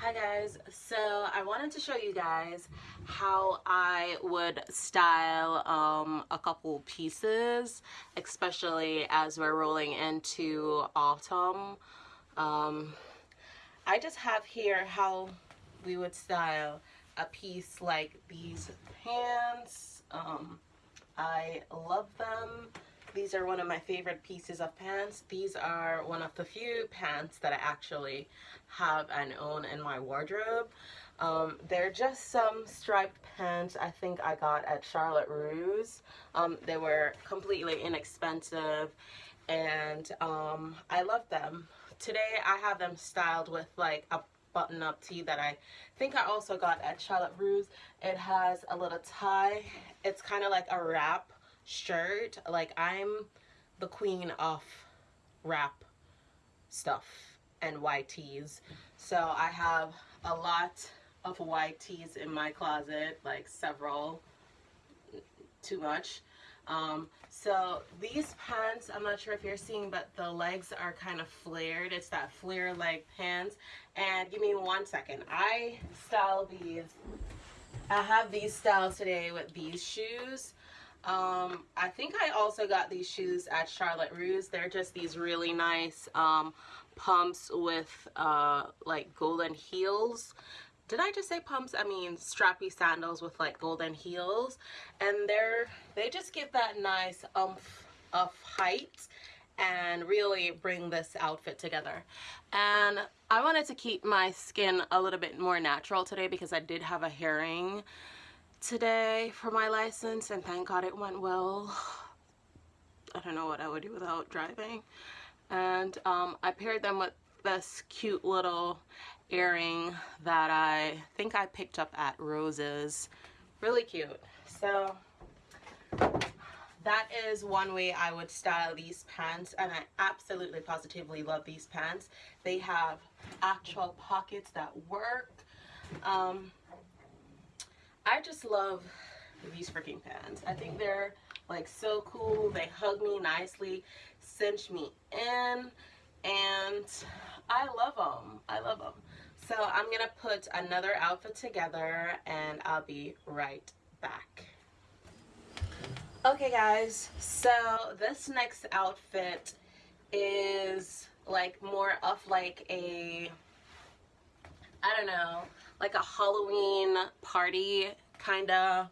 Hi guys, so I wanted to show you guys how I would style um, a couple pieces, especially as we're rolling into autumn. Um, I just have here how we would style a piece like these pants. Um, I love them. These are one of my favorite pieces of pants. These are one of the few pants that I actually have and own in my wardrobe. Um, they're just some striped pants I think I got at Charlotte Russe. Um, they were completely inexpensive and um, I love them. Today I have them styled with like a button up tee that I think I also got at Charlotte Russe. It has a little tie. It's kind of like a wrap shirt. Like I'm the queen of wrap stuff and white tees. So I have a lot of white tees in my closet, like several, too much. Um, so these pants, I'm not sure if you're seeing, but the legs are kind of flared. It's that flare leg pants. And give me one second. I style these. I have these styles today with these shoes. Um, I think I also got these shoes at Charlotte Russe. They're just these really nice um, pumps with uh, like golden heels did I just say pumps? I mean strappy sandals with like golden heels and they're they just give that nice umph of height and really bring this outfit together and I wanted to keep my skin a little bit more natural today because I did have a hearing today for my license and thank god it went well I don't know what I would do without driving and um, I paired them with this cute little earring that I think I picked up at Rose's. Really cute. So that is one way I would style these pants and I absolutely positively love these pants. They have actual pockets that work. Um, I just love these freaking pants. I think they're like so cool. They hug me nicely, cinch me in and I love them. I love them. So I'm going to put another outfit together and I'll be right back. Okay guys, so this next outfit is like more of like a, I don't know, like a Halloween party kind of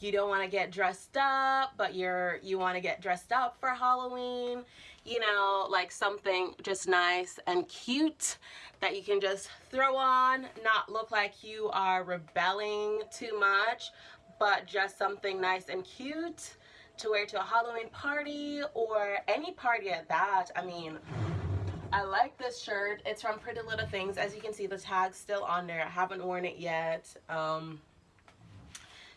you don't want to get dressed up but you're you want to get dressed up for Halloween you know like something just nice and cute that you can just throw on not look like you are rebelling too much but just something nice and cute to wear to a Halloween party or any party at that. I mean I like this shirt. It's from Pretty Little Things. As you can see the tag's still on there. I haven't worn it yet. Um,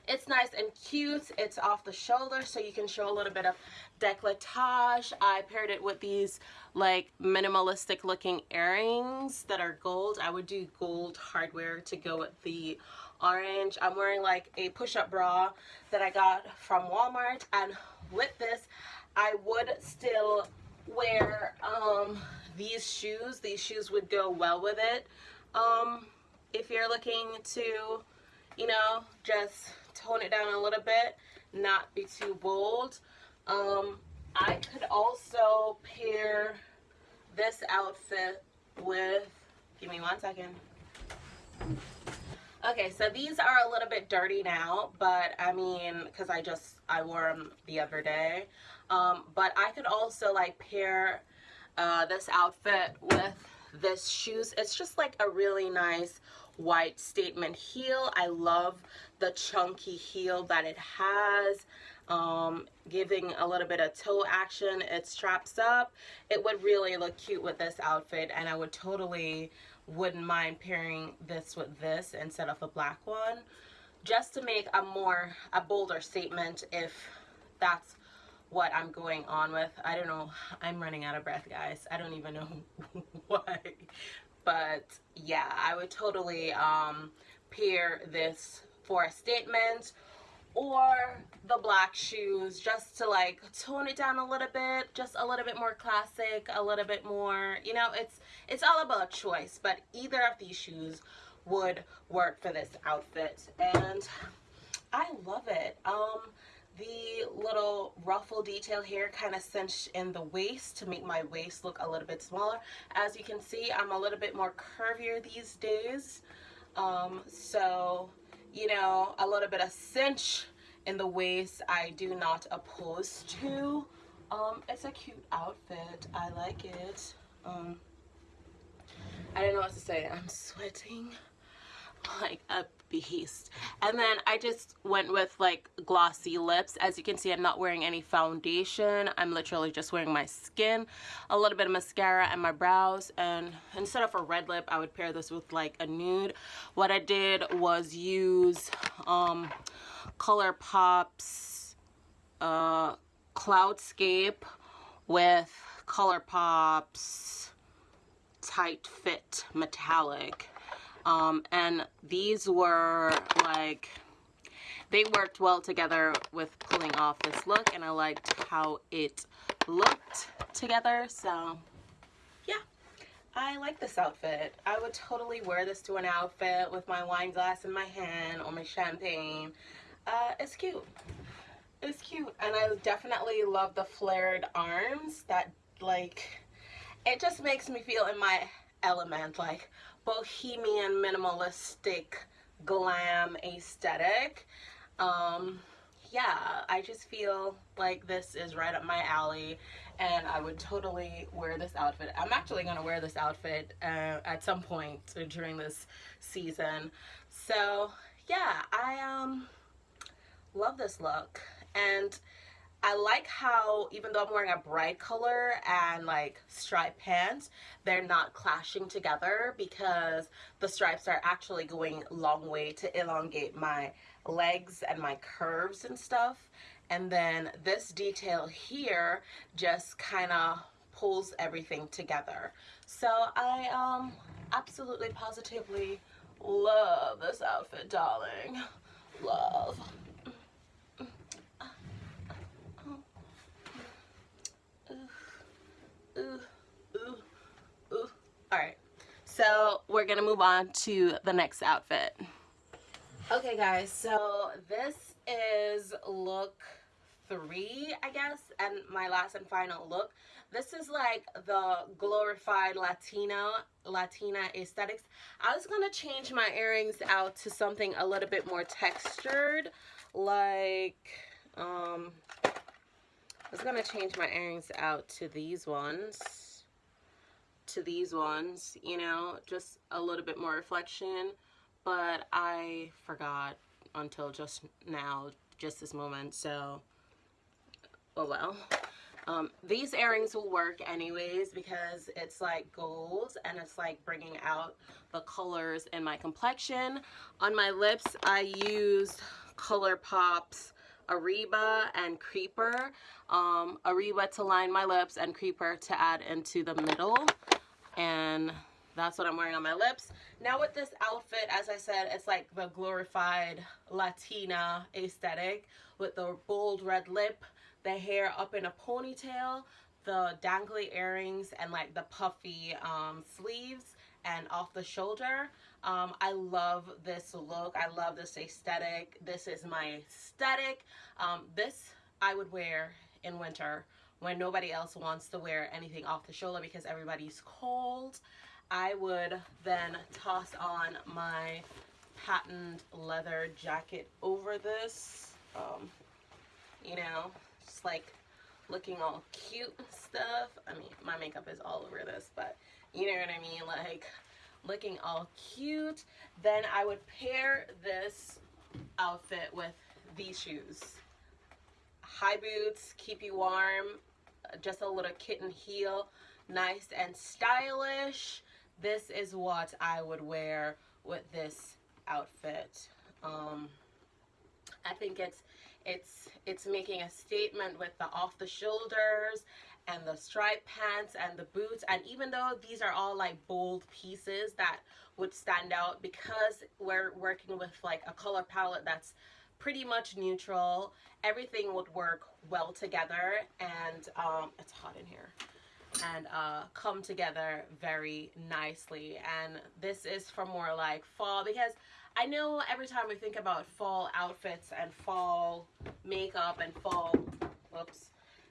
it's nice and cute. It's off the shoulder so you can show a little bit of decolletage. I paired it with these like minimalistic looking earrings that are gold. I would do gold hardware to go with the orange. I'm wearing like a push-up bra that I got from Walmart. And with this I would still wear um, these shoes these shoes would go well with it. Um, if you're looking to you know just tone it down a little bit not be too bold um, I could also pair this outfit with give me one second. Okay so these are a little bit dirty now but I mean because I just I wore them the other day. Um, but I could also like pair uh, this outfit with this shoes. It's just like a really nice white statement heel. I love the chunky heel that it has um, giving a little bit of toe action. It straps up. It would really look cute with this outfit and i would totally wouldn't mind pairing this with this instead of the black one. Just to make a more a bolder statement if that's what I'm going on with. I don't know. I'm running out of breath, guys. I don't even know why. But yeah, I would totally um, pair this for a statement or the black shoes just to like tone it down a little bit just a little bit more classic a little bit more you know it's it's all about choice but either of these shoes would work for this outfit and I love it um the little ruffle detail here kind of cinched in the waist to make my waist look a little bit smaller as you can see I'm a little bit more curvier these days um, so you know, a little bit of cinch in the waist I do not oppose to. Um, it's a cute outfit. I like it. Um, I don't know what to say. I'm sweating like a beast. And then I just went with like glossy lips. As you can see, I'm not wearing any foundation. I'm literally just wearing my skin, a little bit of mascara and my brows. And instead of a red lip, I would pair this with like a nude. What I did was use um, ColourPop's uh, Cloudscape with ColourPop's Tight Fit Metallic um, and these were like they worked well together with pulling off this look and I liked how it looked together so yeah. I like this outfit. I would totally wear this to an outfit with my wine glass in my hand or my champagne. Uh, it's cute. It's cute and I definitely love the flared arms that like it just makes me feel in my element like bohemian minimalistic glam aesthetic. Um yeah i just feel like this is right up my alley and i would totally wear this outfit. I'm actually going to wear this outfit uh, at some point during this season. So yeah i um love this look. And I like how even though I'm wearing a bright color and like striped pants, they're not clashing together because the stripes are actually going long way to elongate my legs and my curves and stuff. And then this detail here just kind of pulls everything together. So I um absolutely positively love this outfit, darling. Love. ooh, ooh, ooh. All right, so we're gonna move on to the next outfit. Okay guys, so this is look three, I guess, and my last and final look. This is like the glorified Latina, Latina aesthetics. I was gonna change my earrings out to something a little bit more textured, like, um, I was to change my earrings out to these ones. To these ones, you know, just a little bit more reflection. But I forgot until just now, just this moment. So, oh well. Um, these earrings will work anyways because it's like gold and it's like bringing out the colors in my complexion. On my lips, I used ColourPop's Ariba and Creeper. Um, Ariba to line my lips and Creeper to add into the middle. And that's what I'm wearing on my lips. Now with this outfit, as I said, it's like the glorified Latina aesthetic with the bold red lip, the hair up in a ponytail, the dangly earrings, and like the puffy um, sleeves and off the shoulder. Um, I love this look. I love this aesthetic. This is my aesthetic. Um, this I would wear in winter when nobody else wants to wear anything off the shoulder because everybody's cold. I would then toss on my patent leather jacket over this. Um, you know, just like looking all cute and stuff. I mean, my makeup is all over this, but you know what I mean? Like looking all cute. Then I would pair this outfit with these shoes. High boots, keep you warm, just a little kitten heel, nice and stylish. This is what I would wear with this outfit. Um, I think it's it's it's making a statement with the off the shoulders and the striped pants and the boots and even though these are all like bold pieces that would stand out because we're working with like a color palette that's pretty much neutral. Everything would work well together and um, it's hot in here and uh, come together very nicely. And this is for more like fall because I know every time we think about fall outfits and fall makeup and fall, whoops,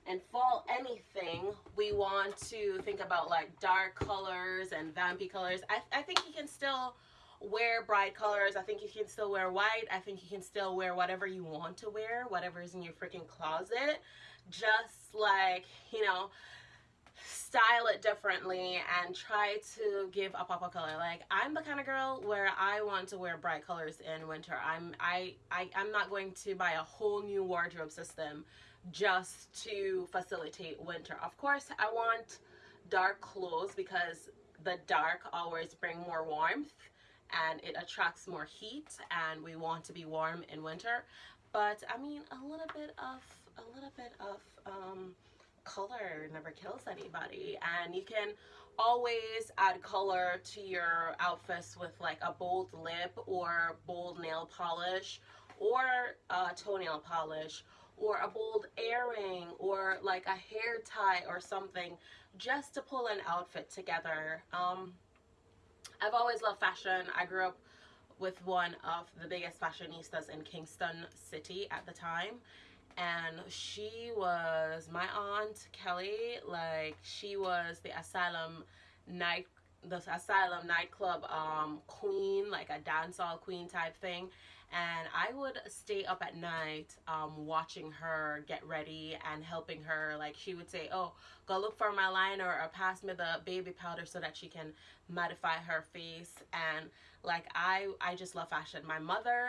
and fall anything, we want to think about like dark colors and vampy colors. I, I think you can still wear bright colors. I think you can still wear white. I think you can still wear whatever you want to wear, whatever is in your freaking closet. Just like, you know, style it differently and try to give a pop of color like i'm the kind of girl where i want to wear bright colors in winter i'm i, I i'm not going to buy a whole new wardrobe system just to facilitate winter of course i want dark clothes because the dark always bring more warmth and it attracts more heat and we want to be warm in winter. But i mean a little bit of a little bit of um color never kills anybody. And you can always add color to your outfits with like a bold lip or bold nail polish or a toenail polish or a bold earring or like a hair tie or something just to pull an outfit together. Um, I've always loved fashion. I grew up with one of the biggest fashionistas in Kingston City at the time. And she was my aunt Kelly. Like she was the asylum night the asylum nightclub um queen like a dancehall queen type thing. And I would stay up at night um, watching her get ready and helping her. Like she would say oh go look for my liner or pass me the baby powder so that she can modify her face. And like I I just love fashion. My mother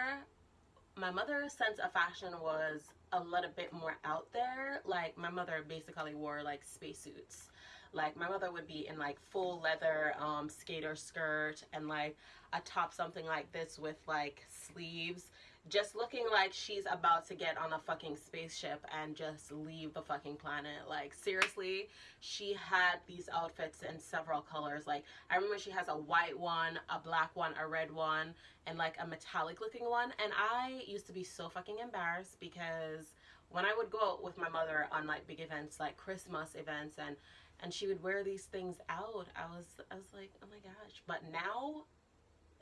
my mother's sense of fashion was a little bit more out there. Like my mother basically wore like spacesuits like my mother would be in like full leather um, skater skirt and like a top something like this with like sleeves. Just looking like she's about to get on a fucking spaceship and just leave the fucking planet. Like seriously she had these outfits in several colors. Like i remember she has a white one a black one a red one and like a metallic looking one. And i used to be so fucking embarrassed because when i would go out with my mother on like big events like christmas events and and she would wear these things out i was i was like oh my gosh. But now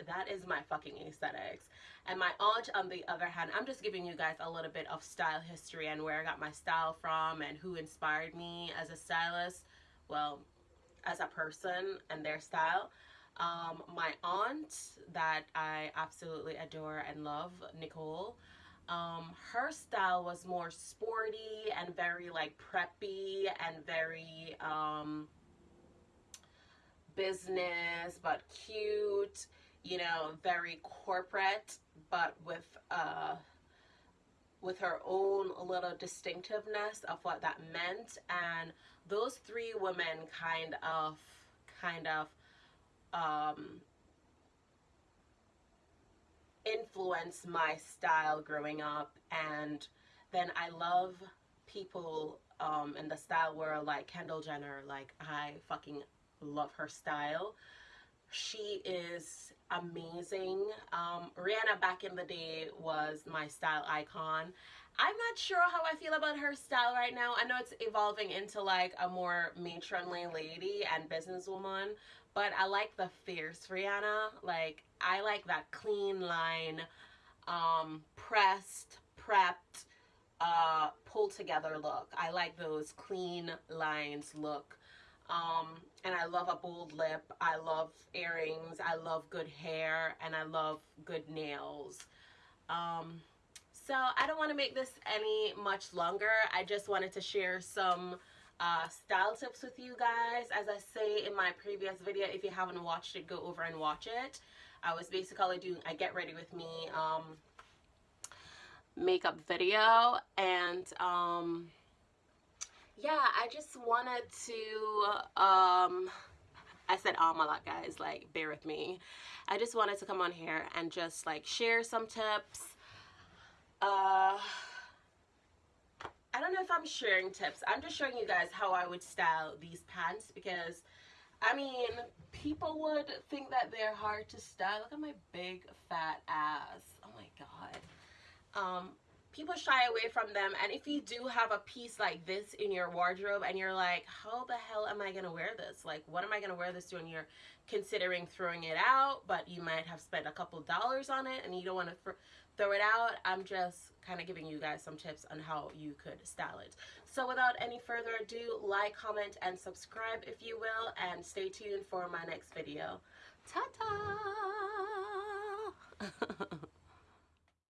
that is my fucking aesthetics. And my aunt on the other hand i'm just giving you guys a little bit of style history and where i got my style from and who inspired me as a stylist well as a person and their style. Um, my aunt that i absolutely adore and love nicole um, her style was more sporty and very like preppy and very um, business but cute you know, very corporate, but with uh, with her own little distinctiveness of what that meant. And those three women kind of, kind of, um, influenced my style growing up. And then I love people um, in the style world like Kendall Jenner. Like I fucking love her style. She is amazing. Um, Rihanna back in the day was my style icon. I'm not sure how I feel about her style right now. I know it's evolving into like a more matronly lady and businesswoman, but I like the fierce Rihanna. Like I like that clean line, um, pressed, prepped, uh, pulled together look. I like those clean lines look um, and I love a bold lip. I love earrings. I love good hair, and I love good nails. Um, so I don't want to make this any much longer. I just wanted to share some uh, style tips with you guys. As I say in my previous video, if you haven't watched it, go over and watch it. I was basically doing a get ready with me um, makeup video and um, yeah, I just wanted to, um, I said um a lot, guys, like, bear with me. I just wanted to come on here and just, like, share some tips. Uh, I don't know if I'm sharing tips. I'm just showing you guys how I would style these pants because, I mean, people would think that they're hard to style. Look at my big fat ass. Oh my god. um, people shy away from them and if you do have a piece like this in your wardrobe and you're like how the hell am i gonna wear this? Like what am i gonna wear this to? and you're considering throwing it out but you might have spent a couple dollars on it and you don't want to throw it out i'm just kind of giving you guys some tips on how you could style it. So without any further ado like comment and subscribe if you will and stay tuned for my next video. Ta-ta